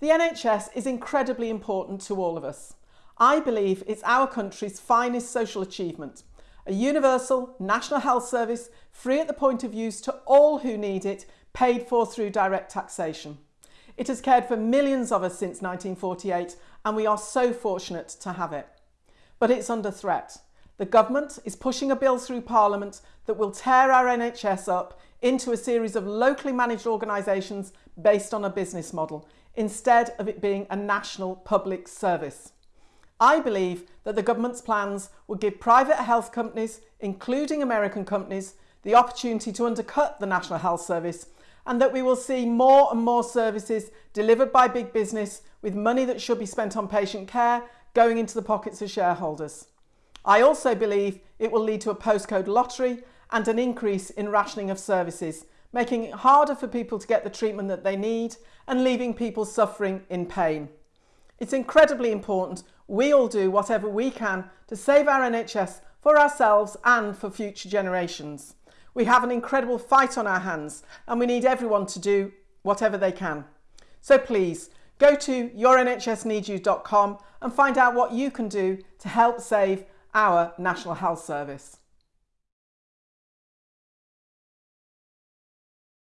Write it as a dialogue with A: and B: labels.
A: The NHS is incredibly important to all of us. I believe it's our country's finest social achievement. A universal national health service, free at the point of use to all who need it, paid for through direct taxation. It has cared for millions of us since 1948 and we are so fortunate to have it. But it's under threat. The government is pushing a bill through Parliament that will tear our NHS up into a series of locally managed organisations based on a business model, instead of it being a national public service. I believe that the government's plans will give private health companies, including American companies, the opportunity to undercut the National Health Service and that we will see more and more services delivered by big business with money that should be spent on patient care going into the pockets of shareholders. I also believe it will lead to a postcode lottery and an increase in rationing of services, making it harder for people to get the treatment that they need and leaving people suffering in pain. It's incredibly important we all do whatever we can to save our NHS for ourselves and for future generations. We have an incredible fight on our hands and we need everyone to do whatever they can. So please go to yournhsneedyou.com and find out what you can do to help save our National Health Service.